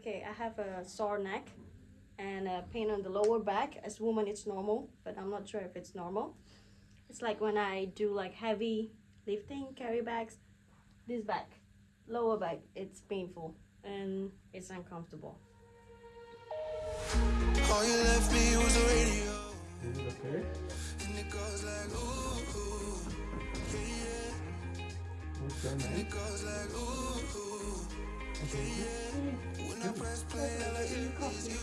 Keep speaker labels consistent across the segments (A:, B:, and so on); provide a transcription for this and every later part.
A: Okay, I have a sore neck and a pain on the lower back. As woman, it's normal, but I'm not sure if it's normal. It's like when I do like heavy lifting, carry bags, this back, lower back, it's painful and it's uncomfortable.
B: All you left me was the radio.
C: Is it okay?
B: And it goes like, ooh, ooh, yeah, yeah.
C: What's your name?
B: When I press play, all I hear is you.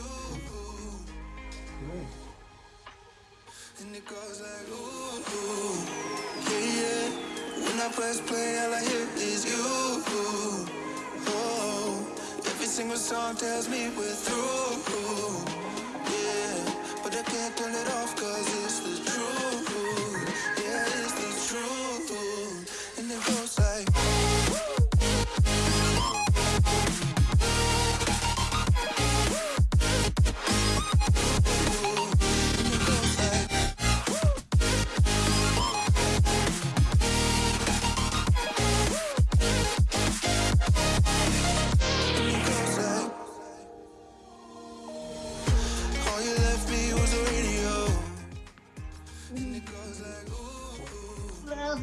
B: And it goes like, ooh, yeah, yeah. When I press play, all I hear is you. Oh, every single song tells me we're through. Yeah, but I can't turn it off cause it's the truth.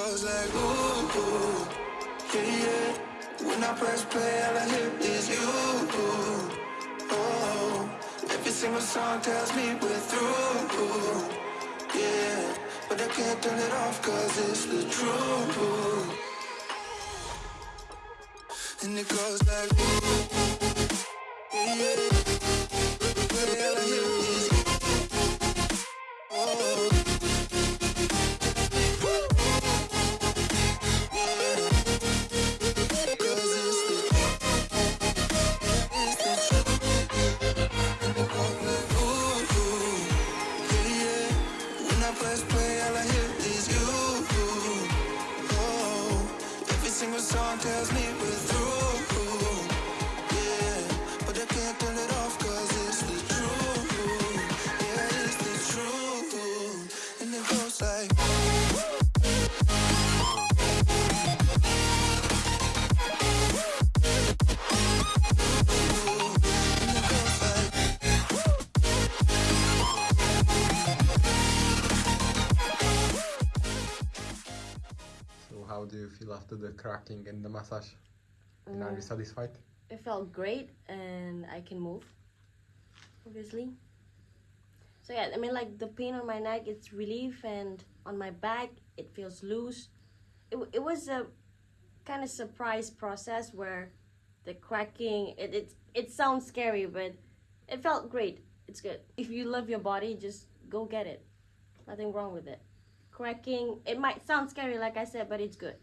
B: goes like, ooh, ooh, yeah, yeah. When I press play, all I hear is you. Oh, every single song tells me we're through. Yeah, but I can't turn it off cause it's the truth. And it goes like, ooh, song tells
C: how do you feel after the cracking and the massage? And are you
A: Uh,
C: satisfied?
A: It felt great and I can move, obviously. So yeah, I mean like the pain on my neck, it's relief and on my back, it feels loose. It, it was a kind of surprise process where the cracking, it, it, it sounds scary, but it felt great. It's good. If you love your body, just go get it. Nothing wrong with it. Cracking, it might sound scary like I said, but it's good.